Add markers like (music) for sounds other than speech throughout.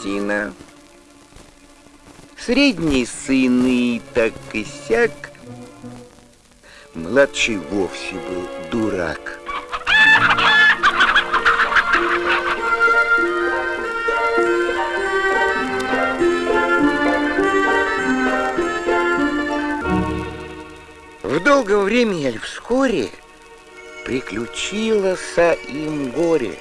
детина. Средний сын и так и сяк. Младший вовсе был дурак. В долгое время или вскоре приключилось им горе.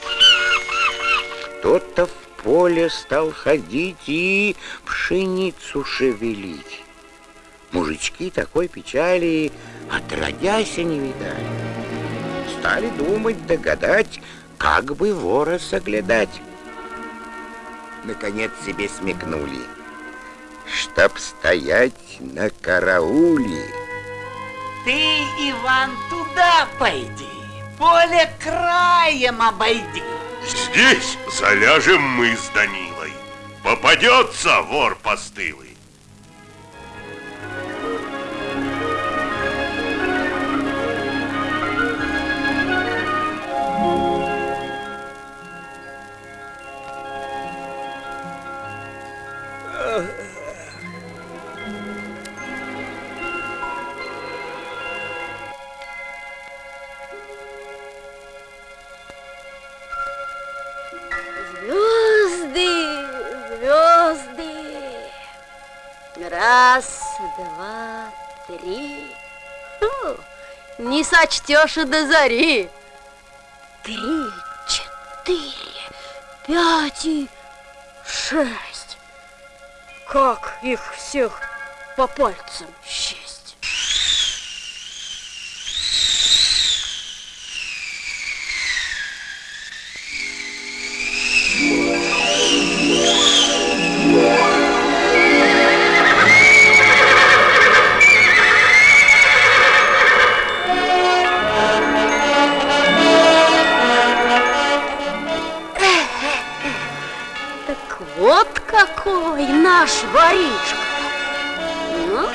Кто-то в поле стал ходить и пшеницу шевелить. Мужички такой печали отродясь не видали. Стали думать, догадать, как бы вора соглядать. Наконец себе смекнули, чтоб стоять на карауле. Ты, Иван, туда пойди, поле краем обойди. Здесь заляжем мы с Данилой. Попадется вор постылый. Не сочтешь и до зари. Три, четыре, пять и шесть. Как их всех по пальцам счесть? Какой наш воришка! Ну,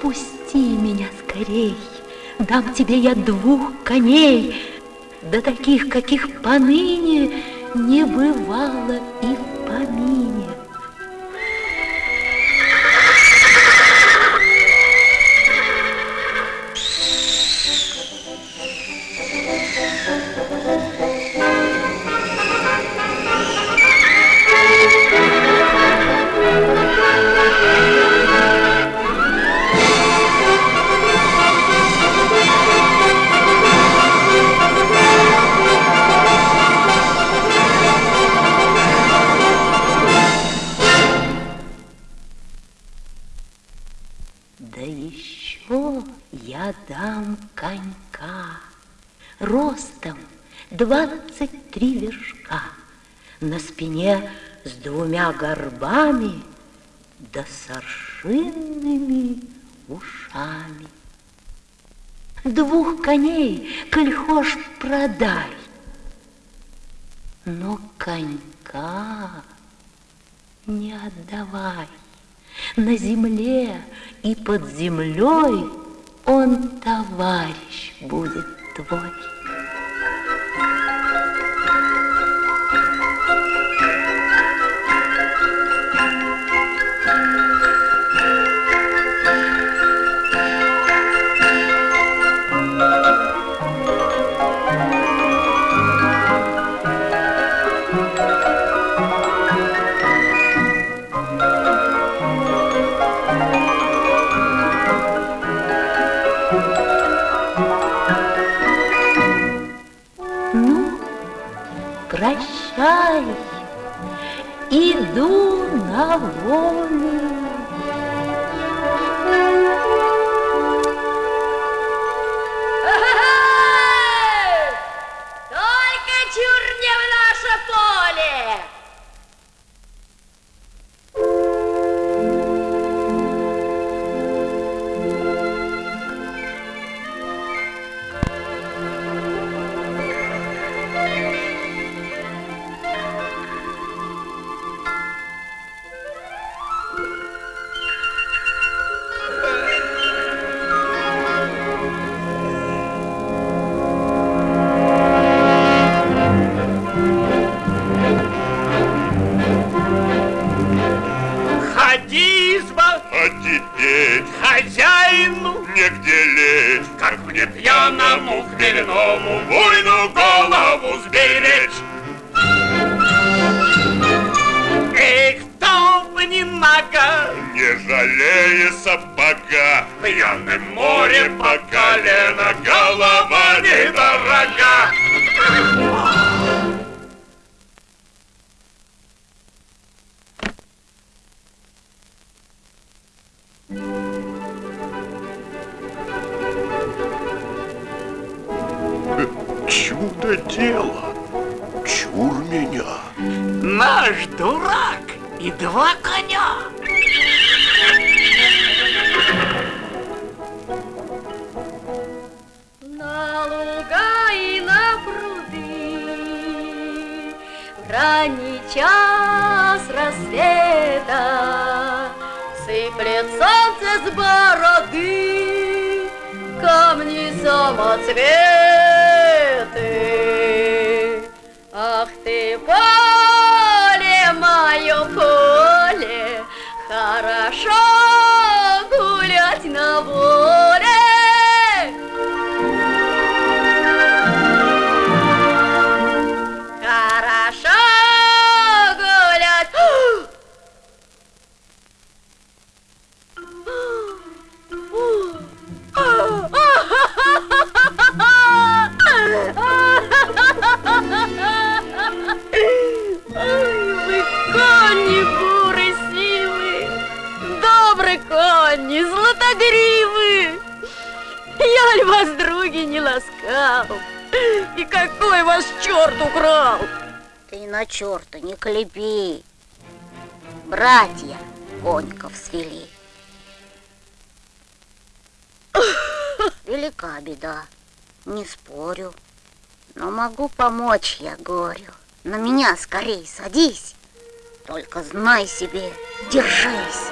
постой! дам тебе я двух коней, да таких, каких поныне не бывало и спине с двумя горбами да с ушами. двух коней, коль продай. Но конька не отдавай. На земле и под землей он товарищ будет твой. Ну, прощай, иду на волю. Не спорю. Но могу помочь я горю. На меня скорей садись. Только знай себе, держись.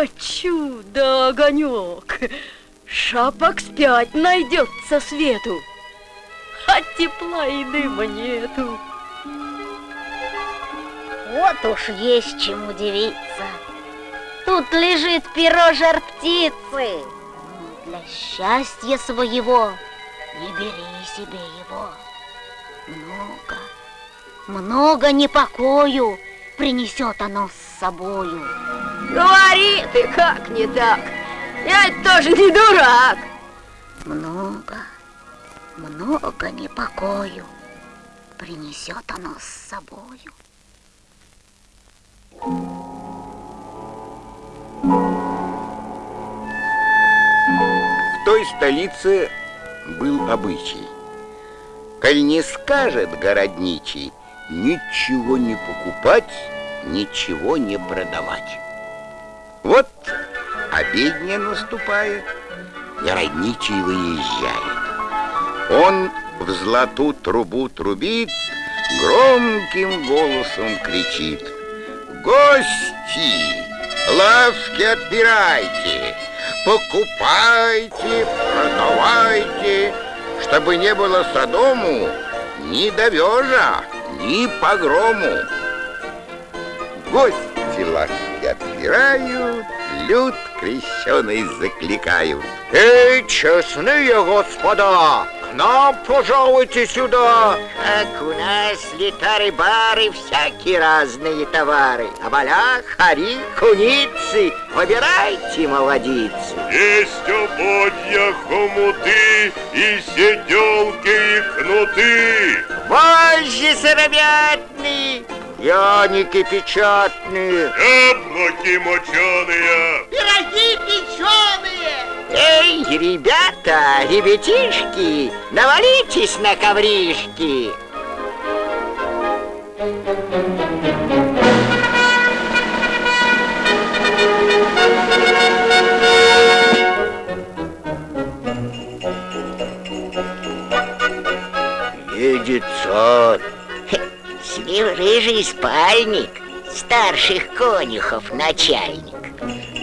Хочу, да огонек. Шапок спять найдется свету, а тепла и дыма нету. Вот уж есть чем удивиться. Тут лежит перо жар птицы. Для счастья своего не бери себе его. Много, много непокою принесет оно с собою. Говори ты, как не так? Я ведь тоже не дурак. Много, много непокою принесет оно с собою. В той столице был обычай. Коль не скажет городничий, ничего не покупать, ничего не продавать. Вот обедня наступает, городничий выезжает. Он в злату трубу трубит, громким голосом кричит. Гости, лавки отбирайте, покупайте, продавайте, чтобы не было садому ни довежа, ни погрому. Гости лавки отбирают, люд крещеный закликают. Эй, честные господа, к нам пожалуйте сюда. Как у нас летары-бары, всякие разные товары. А балях, хари, куницы, выбирайте, молодицы. Есть ободья, хомуты и седелки и кнуты. Вожжи сыромятные, пряники печатные. Яблоки моченые. Пироги печеные! Эй, ребята, ребятишки, навалитесь на ковришки. Рыжий спальник, старших конюхов начальник.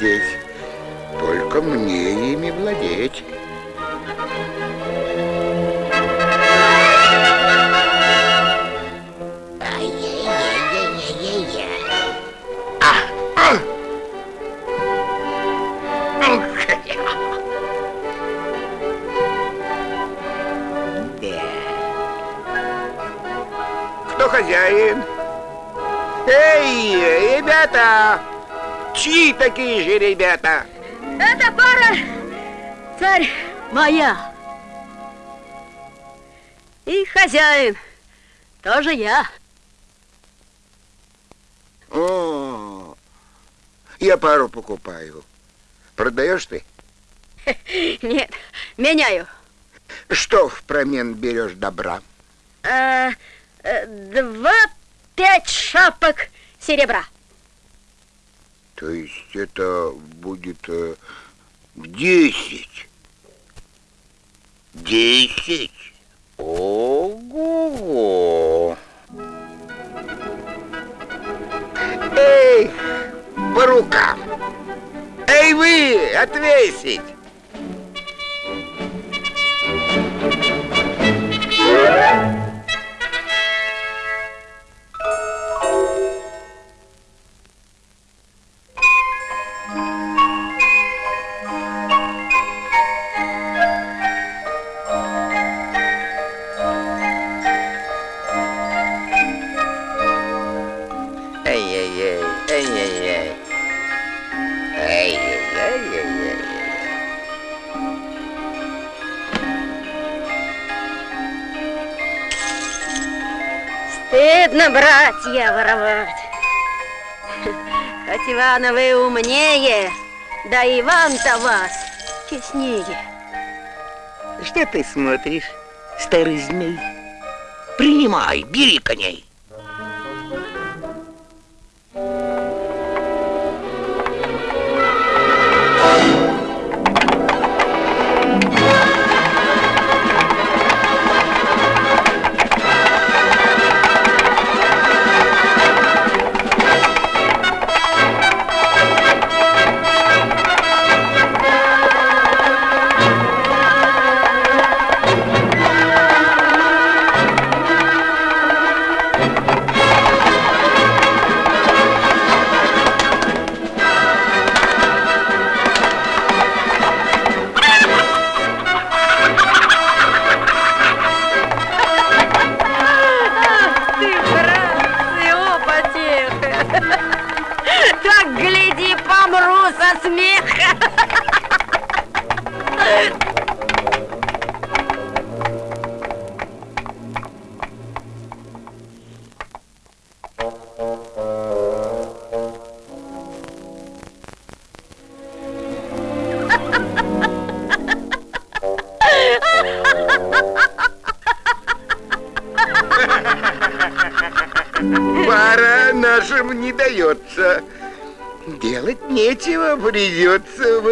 Любо-дорого ребята? Эта пара, царь, моя. И хозяин, тоже я. О, я пару покупаю. Продаешь ты? (laughs) Нет, меняю. Что в промен берешь добра? А, э, два пять шапок серебра. То есть это будет э, в десять. Десять? Ого! Эй, по рукам! Эй, вы, отвесить! Братья, воровать. Хоть Ивана вы умнее, да Иван-то вас честнее. Что ты смотришь, старый змей? Принимай, бери коней.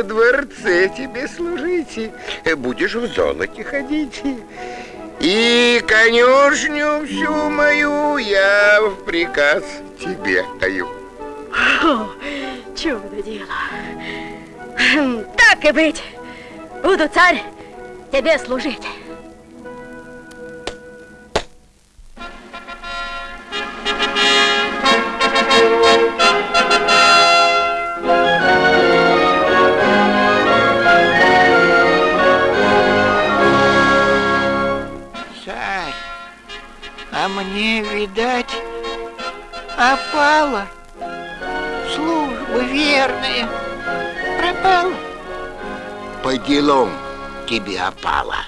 Дворце тебе служить. Будешь в золоте ходить. И конюшню всю мою я в приказ тебе даю. О, чудо дело. Так и быть. Буду царь тебе служить. А мне, видать, опала. Служба верная пропала. По делам тебе опала.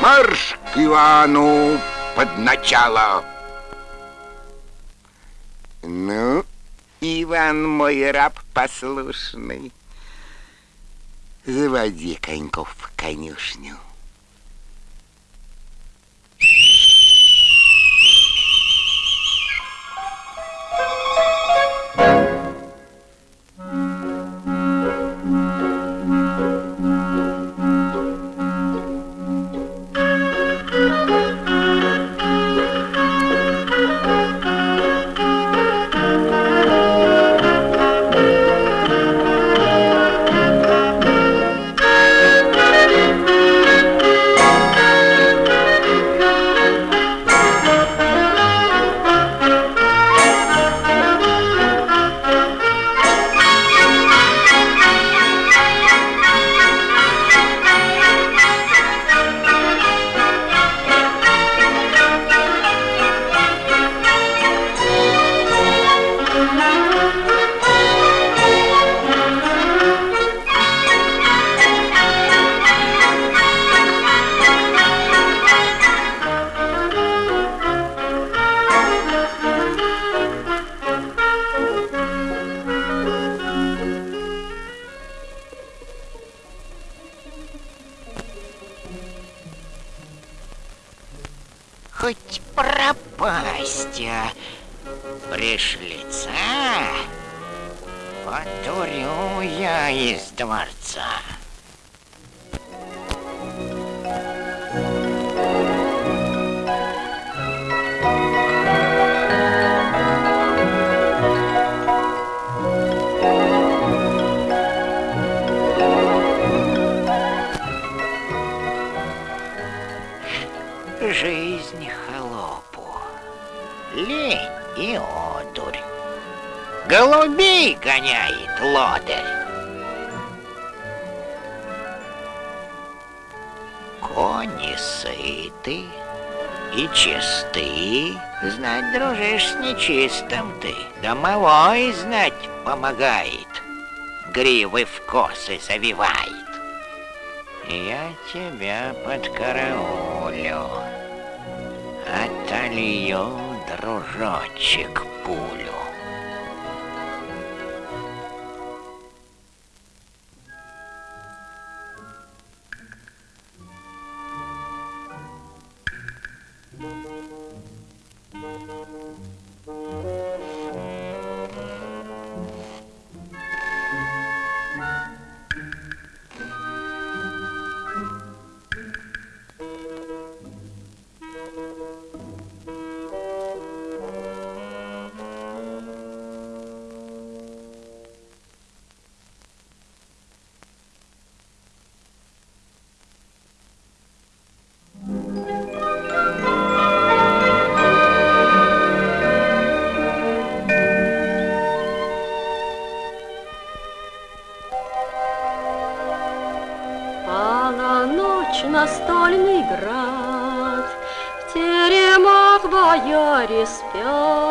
Марш к Ивану под начало. Ну, Иван мой раб послушный, заводи коньков в конюшню. Хоть пропасть, пришлица потурю я из дворца. Голубей гоняет лодырь. Кони сыты и чисты, знать дружишь с нечистым ты, домовой знать помогает, гривы в косы завивает. Я тебя подкараулю, полью, дружочек, пулю.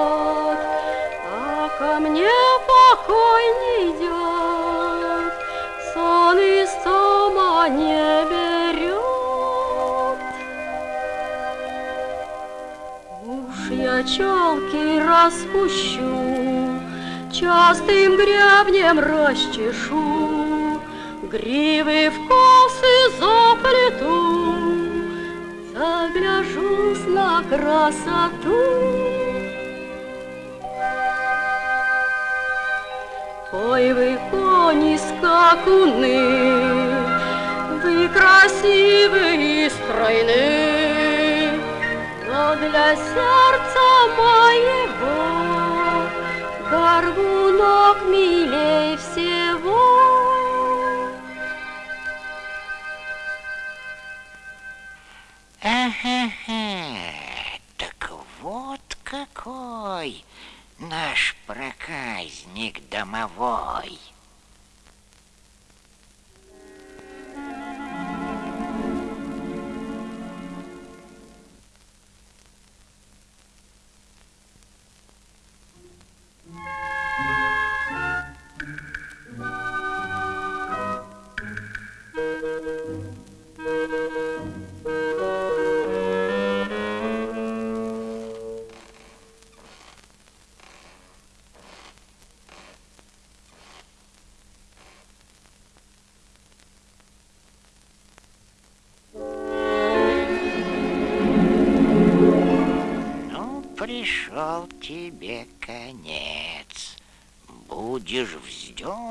Спят, А ко мне покой не идет, Сон из дома не берет. Уж я челки распущу, Частым гребнем расчешу, Гривы в косы заплету, Загляжусь на красоту. Ой, вы кони скакуны, Вы красивы и стройны, Но для сердца моего Горбунок милей всего. Ага, так вот какой наш проказник домовой.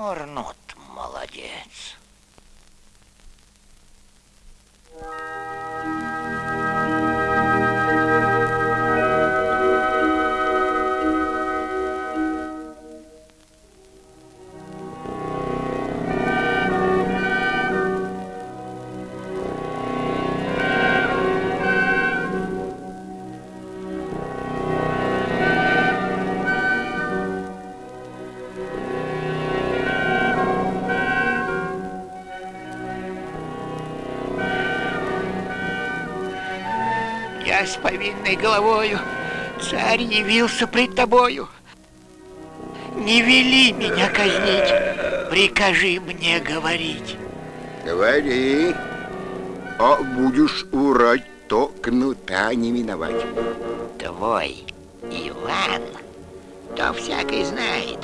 Вздернут, с повинной головою, царь явился пред тобою. Не вели меня казнить, прикажи мне говорить. Говори, а будешь урать, то кнута не миновать. Твой Иван, то всякий знает,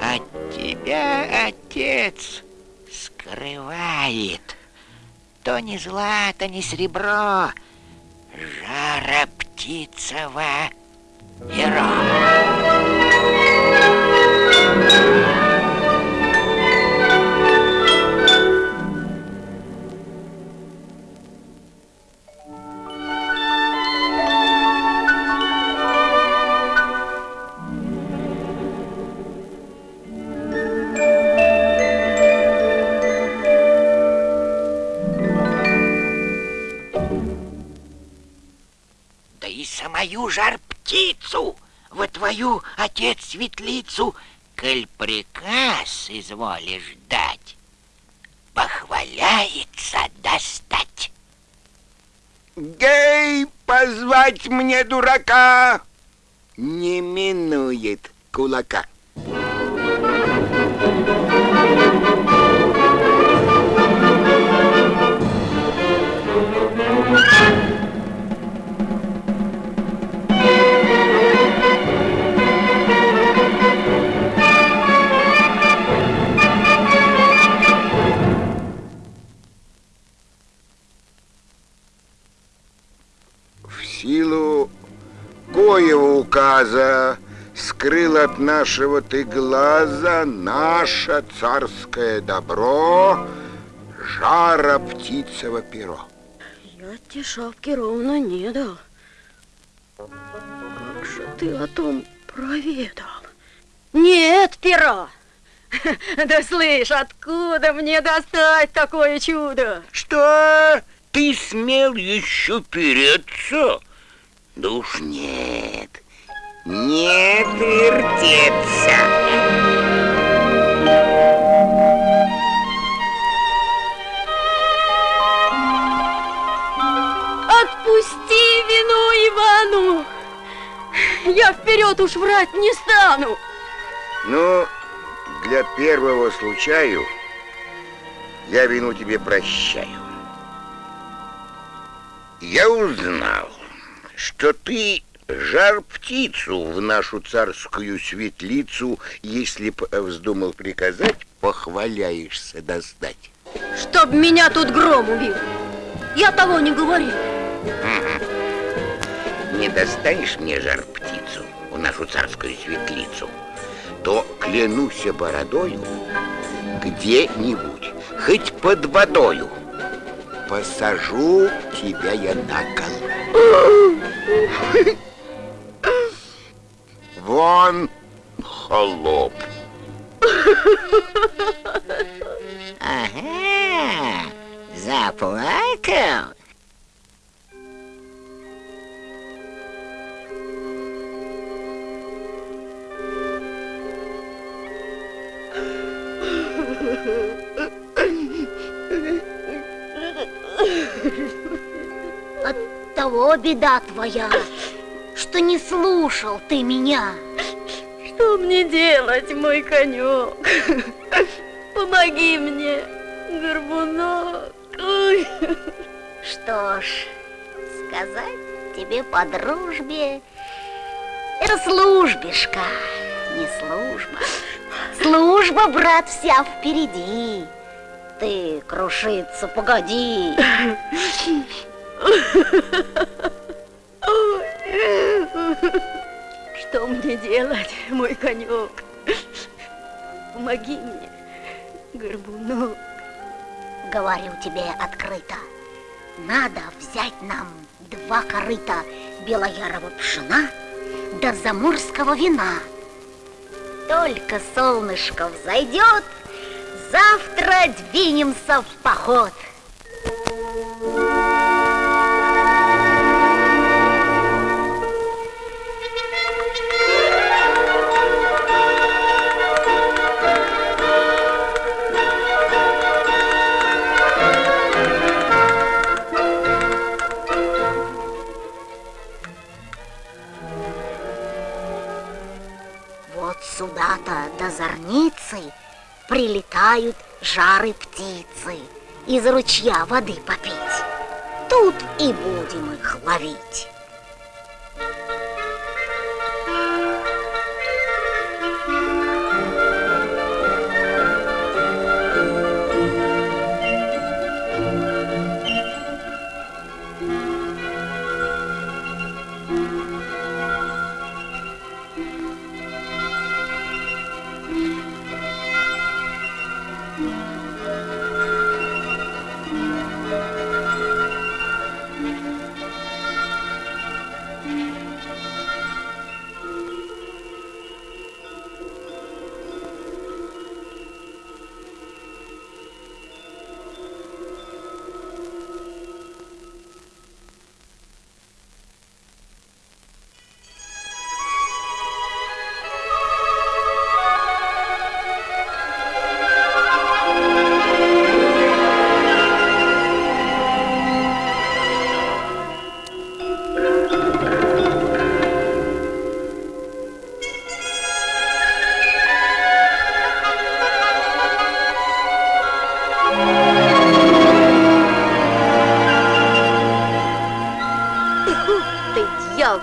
от тебя отец скрывает. То не злато, не серебро, жара птицева перо. Твою отец светлицу, коль приказ изволишь дать, похваляется достать. Гей, позвать мне дурака не минует кулака. силу коего указа скрыл от нашего ты глаза наше царское добро жара птицево перо. Я тебе шапки ровно не дал. Как же ты о том проведал? Нет пера! (laughs) Да слышь, откуда мне достать такое чудо? Что? Ты смел еще переться? Да уж нет, не вертеться. Отпусти вину Ивану! Я вперед уж врать не стану! Ну, для первого случаю я вину тебе прощаю. Я узнал, что ты жар птицу в нашу царскую светлицу, если б вздумал приказать, похваляешься достать. Чтоб меня тут гром убил. Я того не говорил. Не достанешь мне жар птицу в нашу царскую светлицу, то клянусь бородою где-нибудь, хоть под водою, посажу тебя я на кол. Вон, холоп. Ага, заплакал. Того беда твоя, что не слушал ты меня. Что мне делать, мой конек? Помоги мне, горбунок. Ой. Что ж, сказать тебе по дружбе, это службишка, не служба. Служба, брат, вся впереди. Ты крушиться погоди. Что мне делать, мой конек? Помоги мне, горбунок. Говорю тебе открыто, надо взять нам два корыта белоярого пшена да заморского вина. Только солнышко взойдет, завтра двинемся в поход. До зорницы прилетают жары птицы из ручья воды попить. Тут и будем их ловить.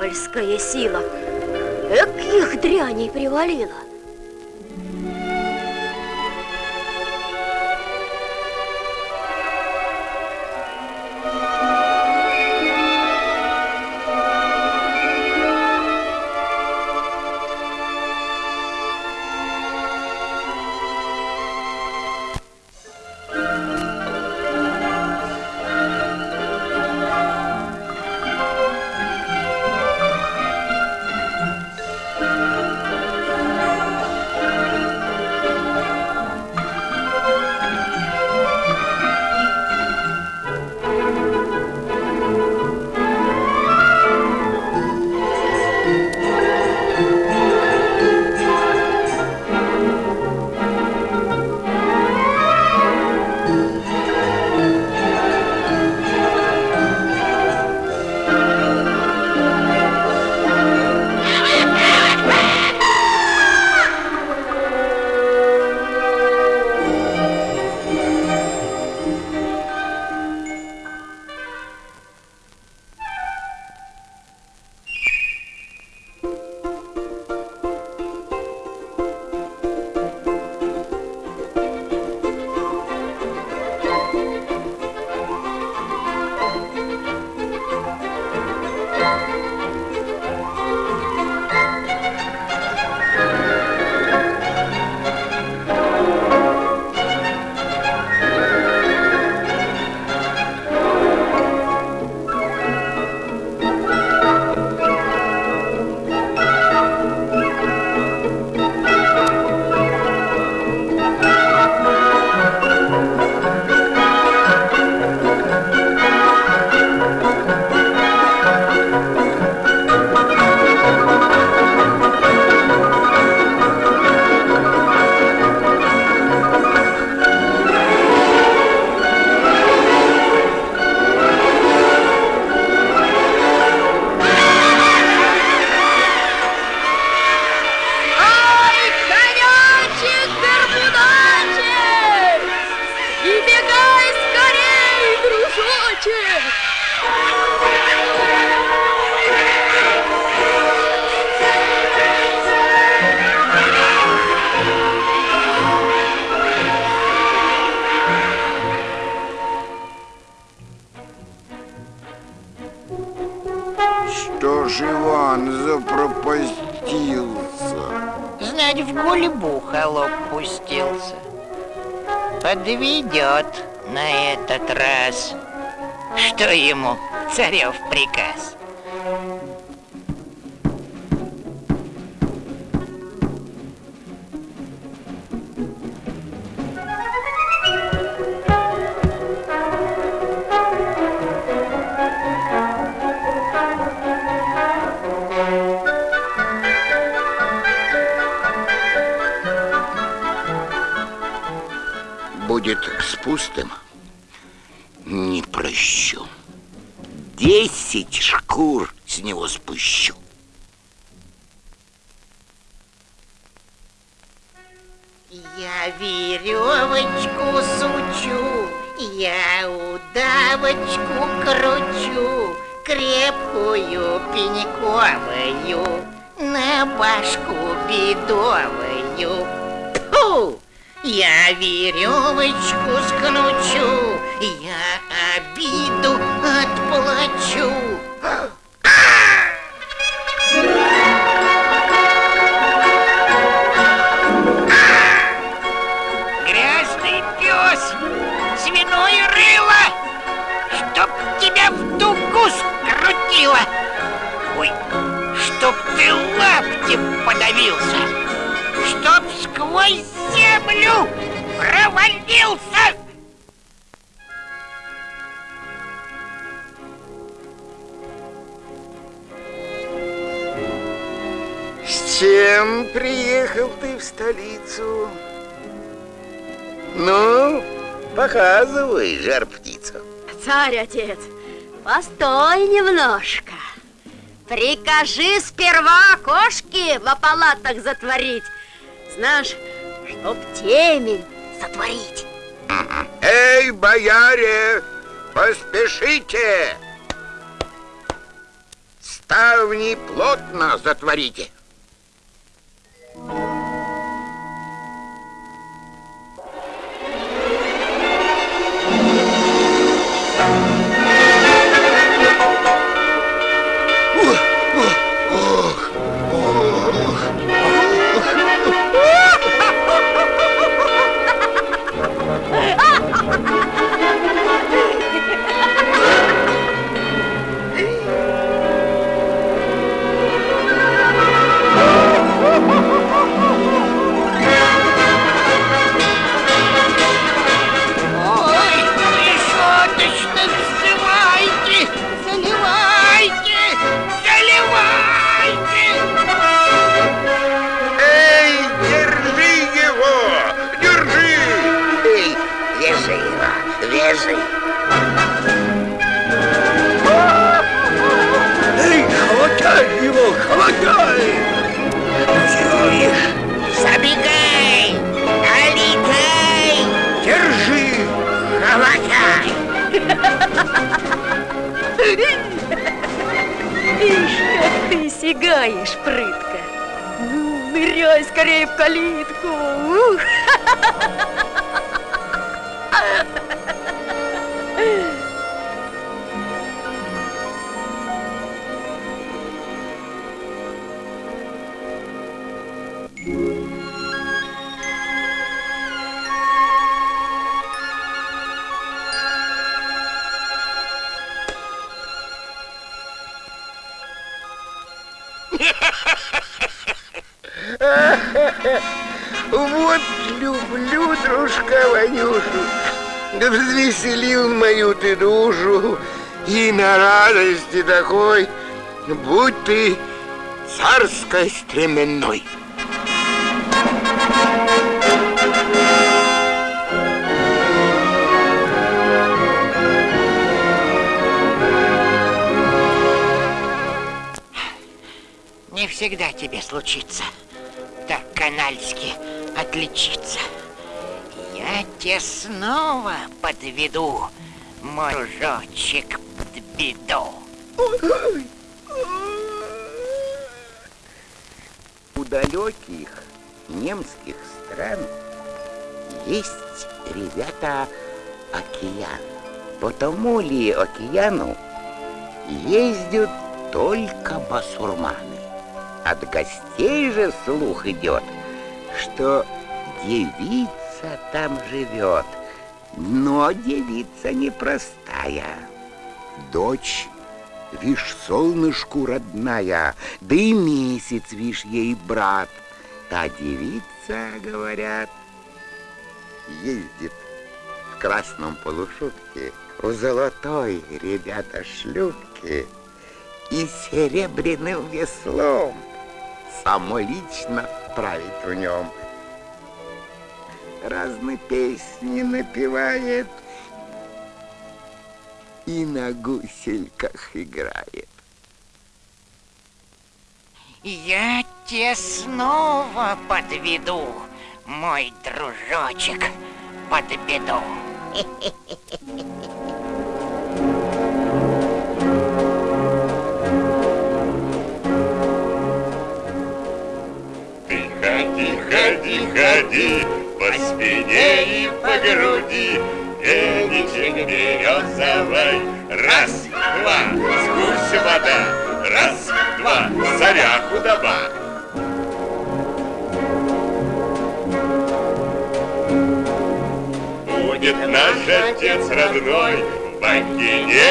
Дьявольская сила. Эк, их дряней привалила. Подавился, чтоб сквозь землю провалился. С чем приехал ты в столицу? Ну, показывай, жар-птица. Царь-отец, постой немножко. Прикажи сперва окошки в палатах затворить. Знаешь, чтоб темень сотворить. Эй, бояре, поспешите! Ставни плотно затворите. Ой, Ишь, как ты сигаешь, прытко. Ну, ныряй скорее в калитку. Ух! (laughs) дружка Ванюшу. Да взвеселил мою ты душу. И на радости такой, будь ты царской стременной. Не всегда тебе случится так канальски отличиться. Тебя снова подведу, мой дружочек, под беду. У далеких немских стран есть, ребята, океан. По тому ли океану ездят только басурманы. От гостей же слух идет, что девица там живет, но девица непростая. Дочь, вишь, солнышку родная, да и месяц, вишь, ей брат. А девица, говорят, ездит в красном полушубке, у золотой, ребята, шлюпки и серебряным веслом самолично править в нем. Разные песни напевает и на гусельках играет. Я тебя снова подведу, мой дружочек, под беду. (laughs)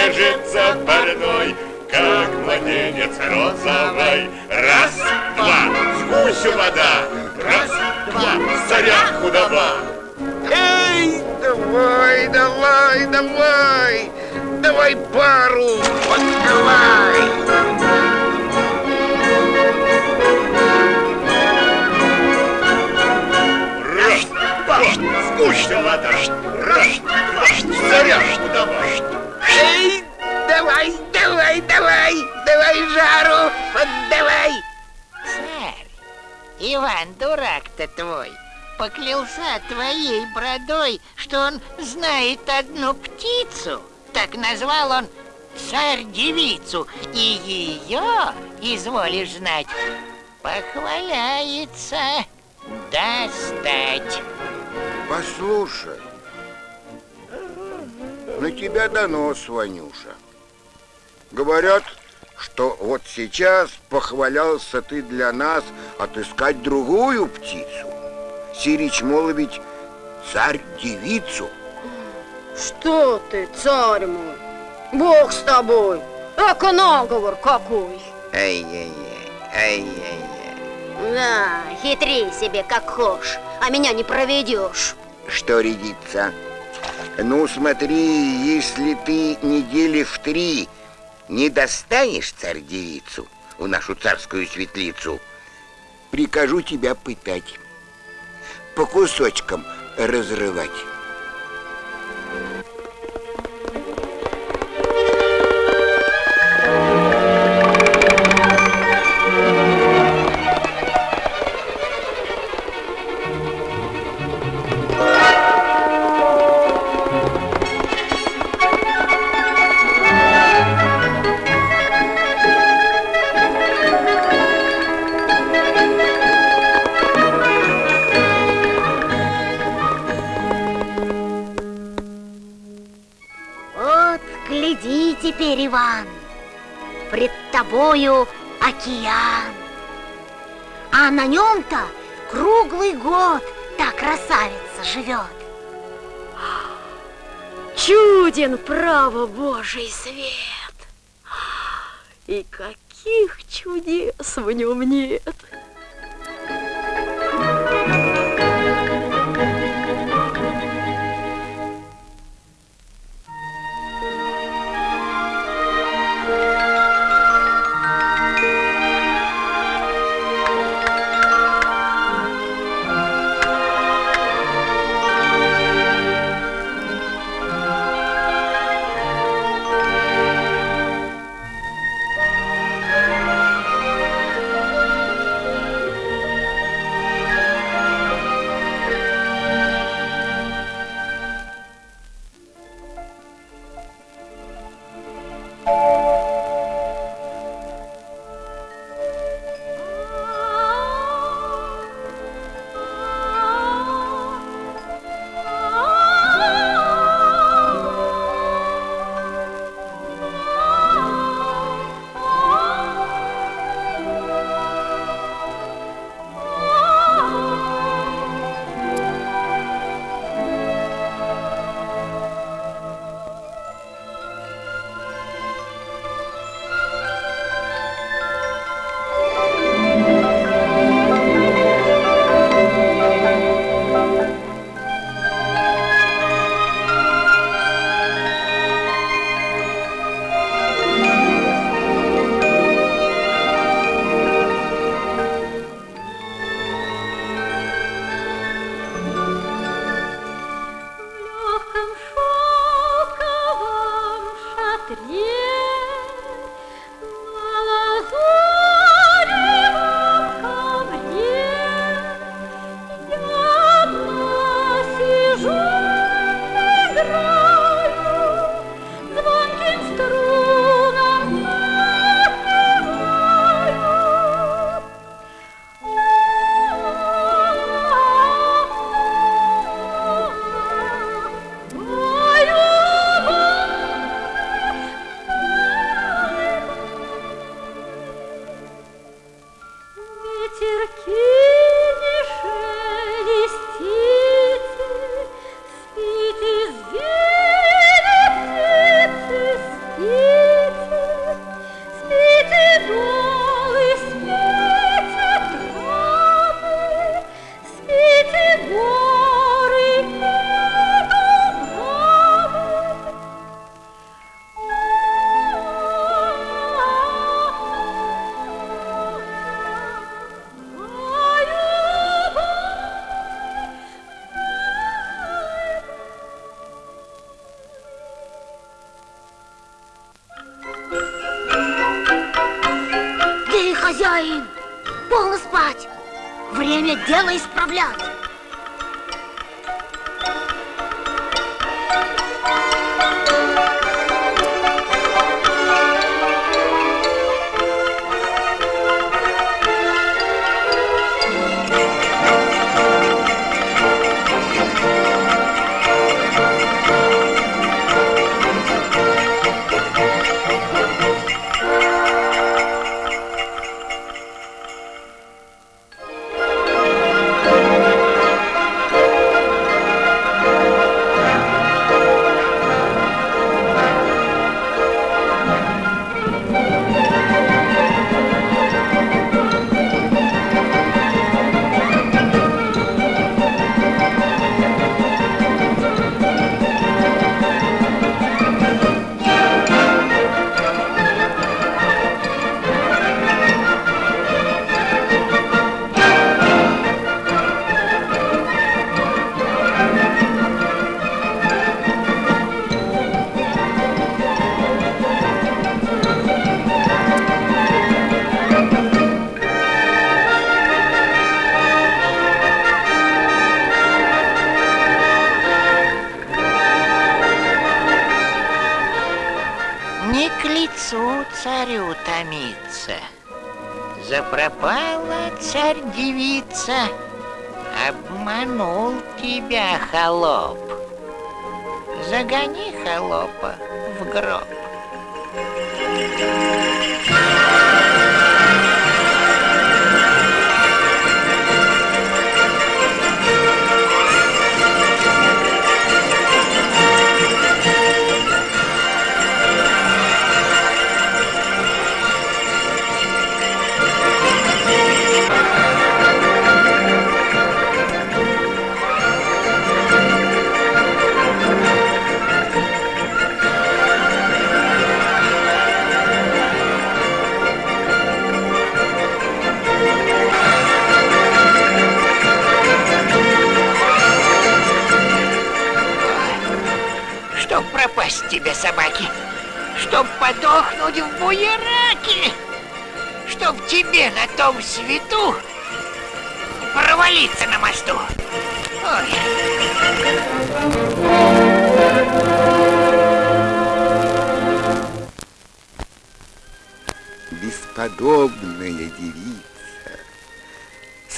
банке Назвал он царь-девицу, и ее, изволишь знать, похваляется достать. Послушай, на тебя донос, Ванюша. Говорят, что вот сейчас похвалялся ты для нас отыскать другую птицу. Сирич, мол, ведь царь-девицу. Что ты, царь мой? Бог с тобой. Эко наговор какой. Ай-яй-яй, ай-яй-яй. Да, хитри себе как хошь, а меня не проведешь. Что рядится? Ну, смотри, если ты недели в три не достанешь царь-девицу в нашу царскую светлицу, прикажу тебя пытать, по кусочкам разрывать. Тобою океан. А на нем-то круглый год та красавица живет. Чуден, право, Божий свет. И каких чудес в нем нет.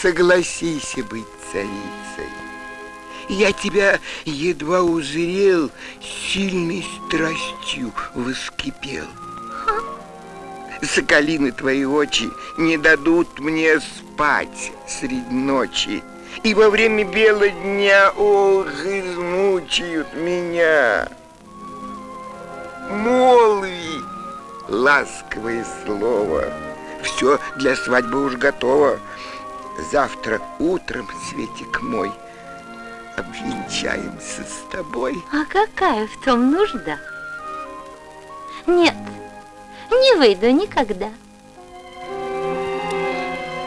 Согласись быть царицей. Я тебя едва узрел, сильной страстью воскипел. Соколины твои очи не дадут мне спать средь ночи, И во время бела дня, ох, измучают меня. Молви, ласковое слово, Все для свадьбы уж готово. Завтра утром, Светик мой, обвенчаемся с тобой. А какая в том нужда? Нет, не выйду никогда.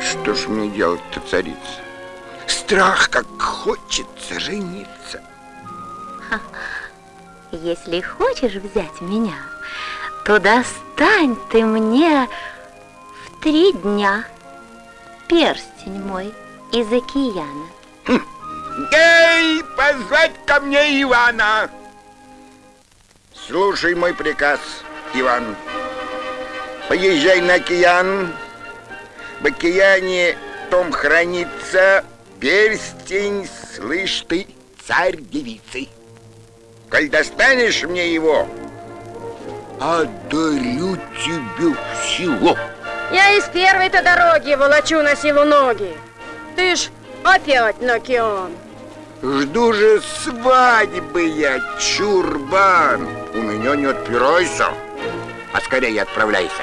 Что ж мне делать-то, царица? Страх, как хочется жениться. Если хочешь взять меня, то достань ты мне в три дня перстень мой из океана. Эй, позвать ко мне Ивана! Слушай мой приказ, Иван. Поезжай на океан. В океане том хранится перстень, слышь ты, царь девицы. Коль достанешь мне его, одарю тебе всего. Я из первой-то дороги волочу на силу ноги. Ты ж опять на океан. Жду же свадьбы я, чурбан. У меня не отпирайся, а скорее отправляйся.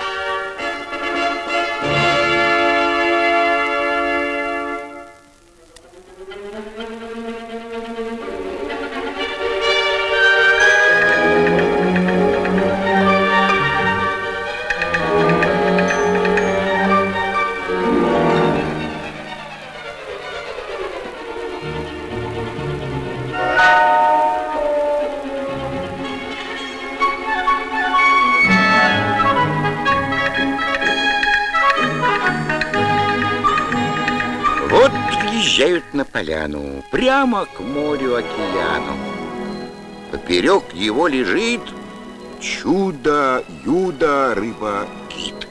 Выезжают на поляну, прямо к морю-океану. Поперек его лежит чудо-юдо рыба-кит.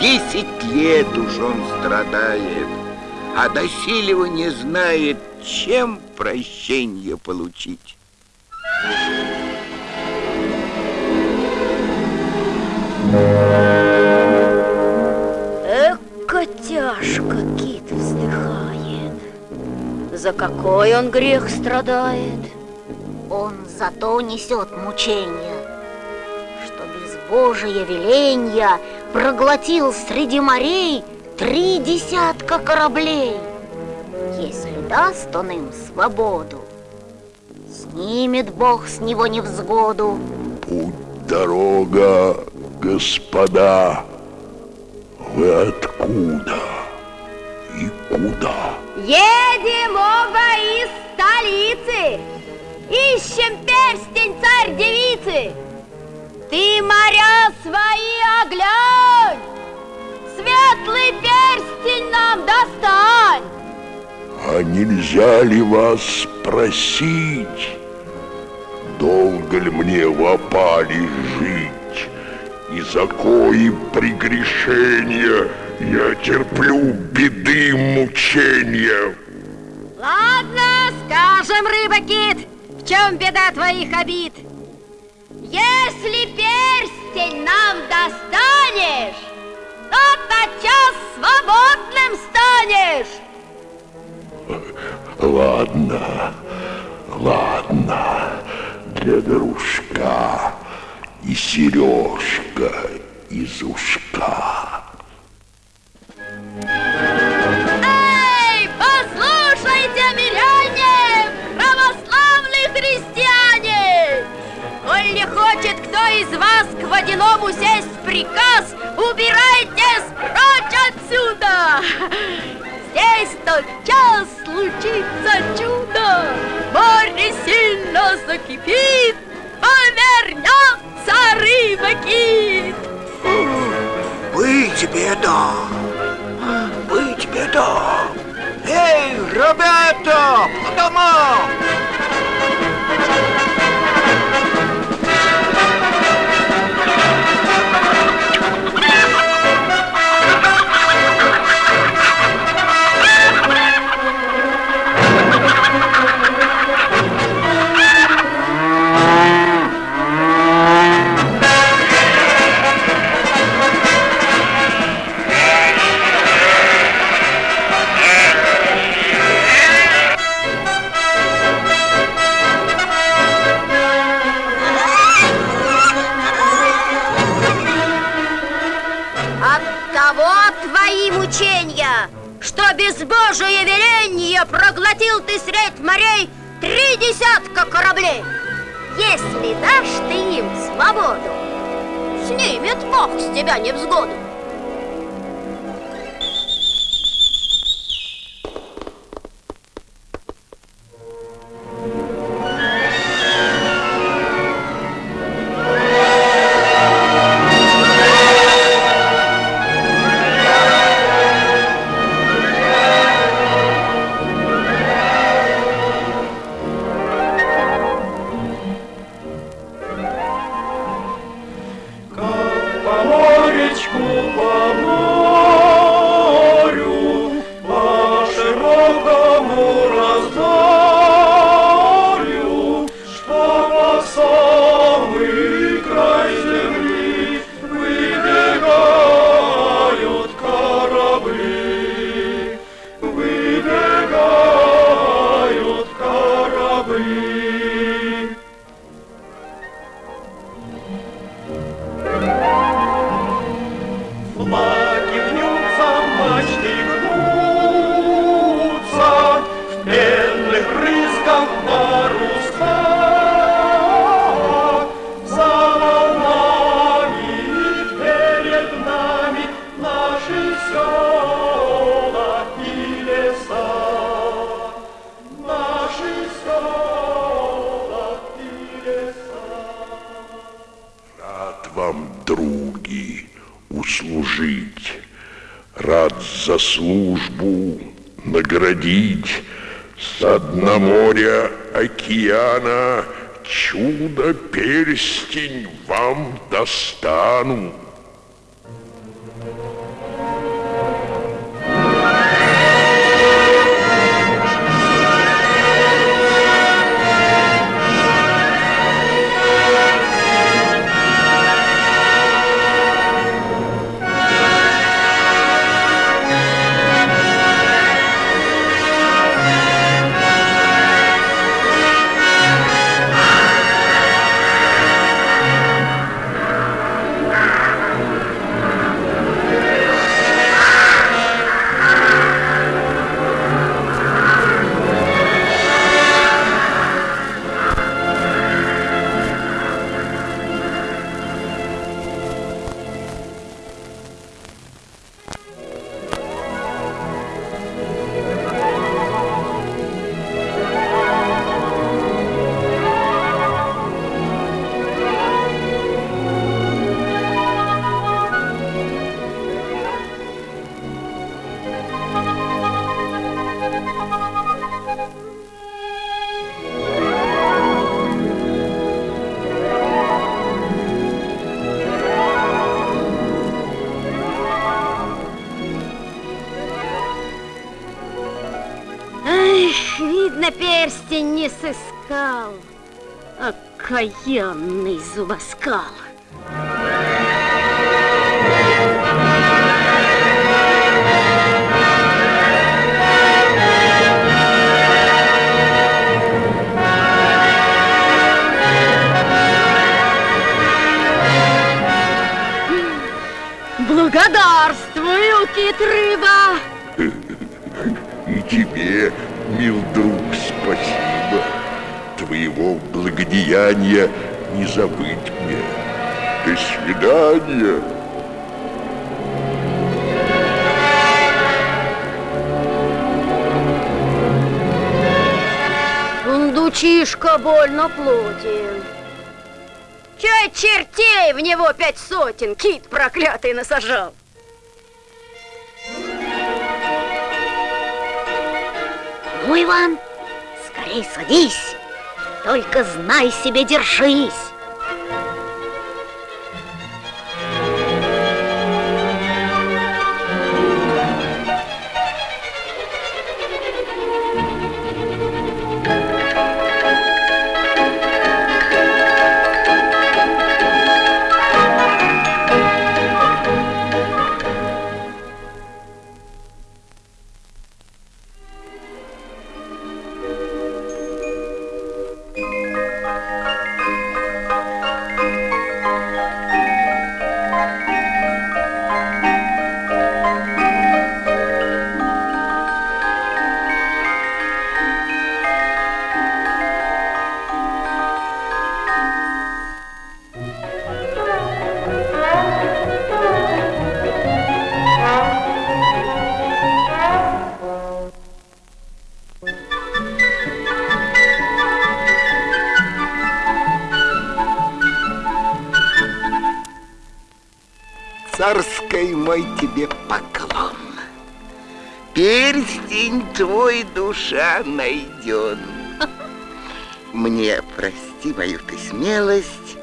Десять лет уж он страдает, а доселе не знает, чем прощение получить. Тяжко кит вздыхает. За какой он грех страдает? Он зато несет мучения, что без Божия веленья проглотил среди морей три десятка кораблей. Если даст он им свободу, снимет Бог с него невзгоду. Путь дорога, господа, вы откуда и куда? Едем оба из столицы. Ищем перстень царь-девицы. Ты моря свои оглянь. Светлый перстень нам достань. А нельзя ли вас спросить, долго ли мне в опале жить? И за кои прегрешения я терплю беды мучения. Ладно, скажем, рыба-кит, в чем беда твоих обид? Если перстень нам достанешь, то тотчас свободным станешь. Ладно, ладно, для дружка и сережка из ушка. Эй, послушайте, миряне, православные христиане! Коль хочет кто из вас к водяному сесть приказ, убирайтесь прочь отсюда! Здесь тотчас случится чудо, море сильно закипит, повернется. Быть беда! Быть беда! Эй, ребята, по домам! От проглотил ты средь морей три десятка кораблей. Если дашь ты им свободу, снимет Бог с тебя невзгоду. Эх, видно, перстень не сыскал. Окаянный зубоскал. Благодарствую, кит-рыба! Благодеяния не забыть мне. До свидания. Сундучишка больно плотен. Чай чертей в него пять сотен, кит проклятый насажал. Ну, Иван, скорей садись, только знай себе, держись. Царской мой тебе поклон. Перстень твой душа найден. Мне прости мою ты смелость,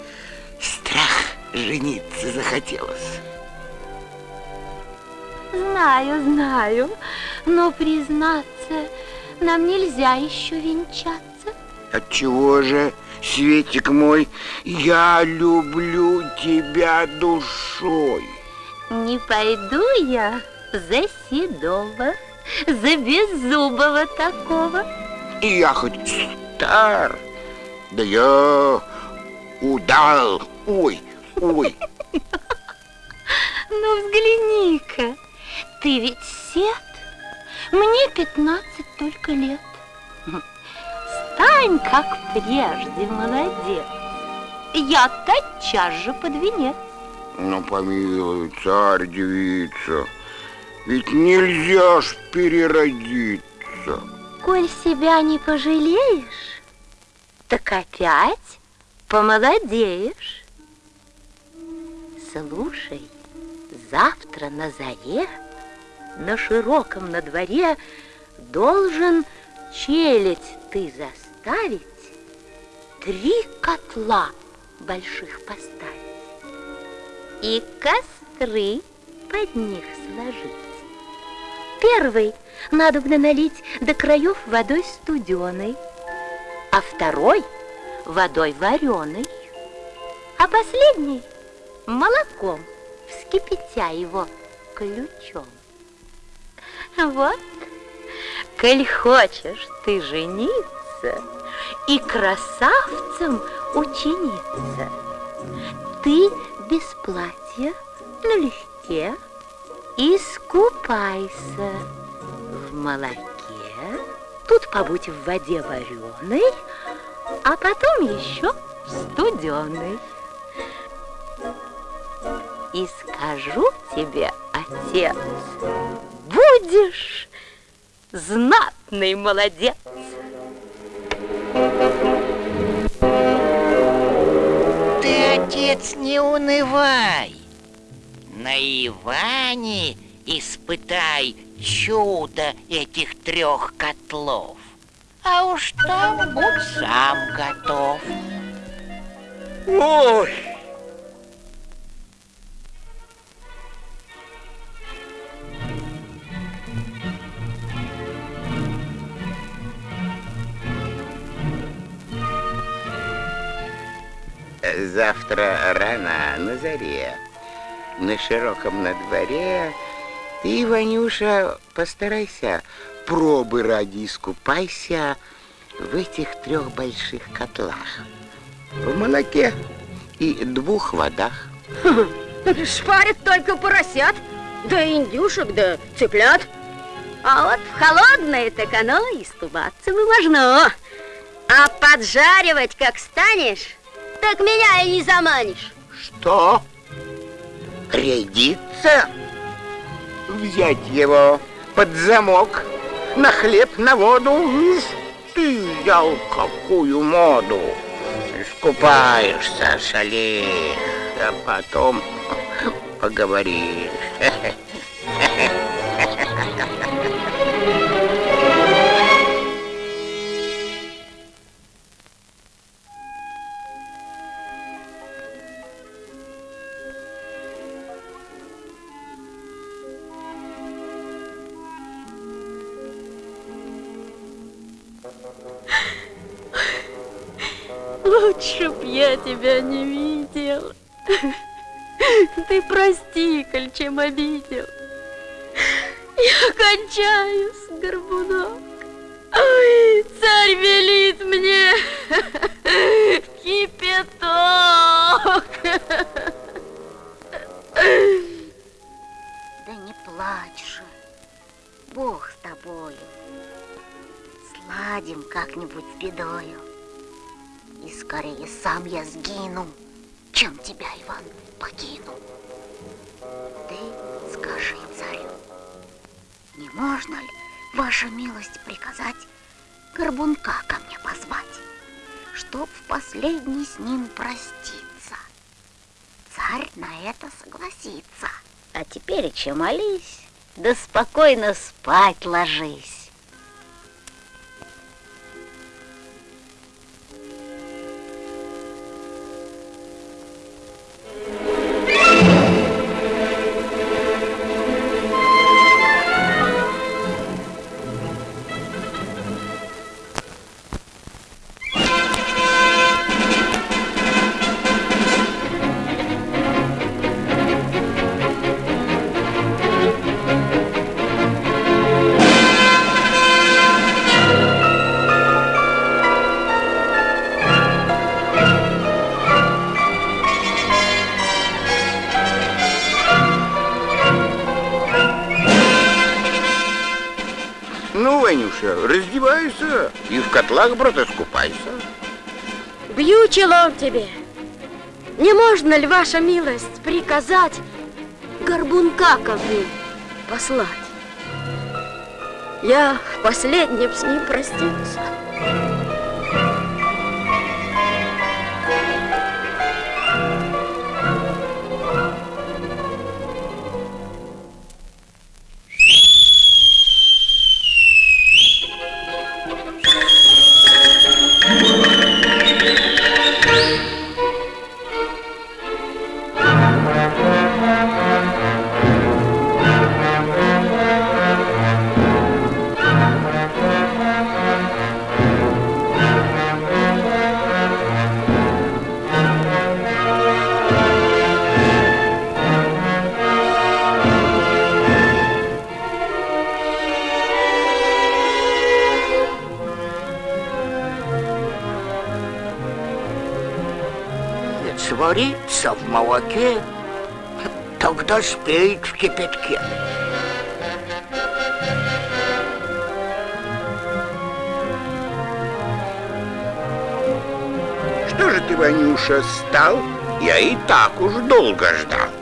страх жениться захотелось. Знаю, знаю, но признаться, нам нельзя еще венчаться. Отчего же, Светик мой, я люблю тебя душой. Не пойду я за седого, за беззубого такого. И я хоть стар, да я удал. Ой, ой. Ну, взгляни-ка, ты ведь сед, мне пятнадцать только лет. Стань, как прежде, молодец. Я тотчас же под венец. Ну, помилуй, царь-девица, ведь нельзя ж переродиться. Коль себя не пожалеешь, так опять помолодеешь. Слушай, Завтра на заре на широком на дворе должен челядь ты заставить, три котла больших поставить и костры под них сложить. Первый надо бы налить до краев водой студеной, а второй водой вареной, а последний молоком, вскипятя его ключом. Вот, коль хочешь ты жениться и красавцем ученица, ты без платья налегке искупайся в молоке, тут побудь в воде вареной, а потом еще студеной. И скажу тебе, отец, будешь знатный молодец. Унывай. На Иване испытай чудо этих трех котлов. А уж там будь сам готов. Ой! Завтра рано на заре, на широком на дворе, ты, Ванюша, постарайся, пробы ради искупайся в этих трех больших котлах. В молоке и двух водах. Шпарят только поросят, да индюшек, да цыплят. А вот в холодное так оно и ступаться бы можно. А поджаривать как станешь, так меня и не заманишь. Что? Рядиться? Взять его под замок, на хлеб, на воду? Ты взял какую моду? Искупаешься, шалеешь, а потом поговоришь. (laughs) Лучше б я тебя не видел. Ты прости, коль чем обидел. Я кончаюсь, горбунок. Ой, царь велит мне я сгину, чем тебя, Иван, покину. Ты скажи царю, не можно ли, ваша милость, приказать горбунка ко мне позвать, чтоб в последний с ним проститься? Царь на это согласится. А теперь че молись, да спокойно спать ложись. Тебе. Не можно ли, ваша милость, приказать горбунка ко мне послать? Я в последнем с ним простился. В молоке, тогда спеет в кипятке. Что же ты, Ванюша, стал? Я и так уж долго ждал.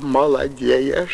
Себя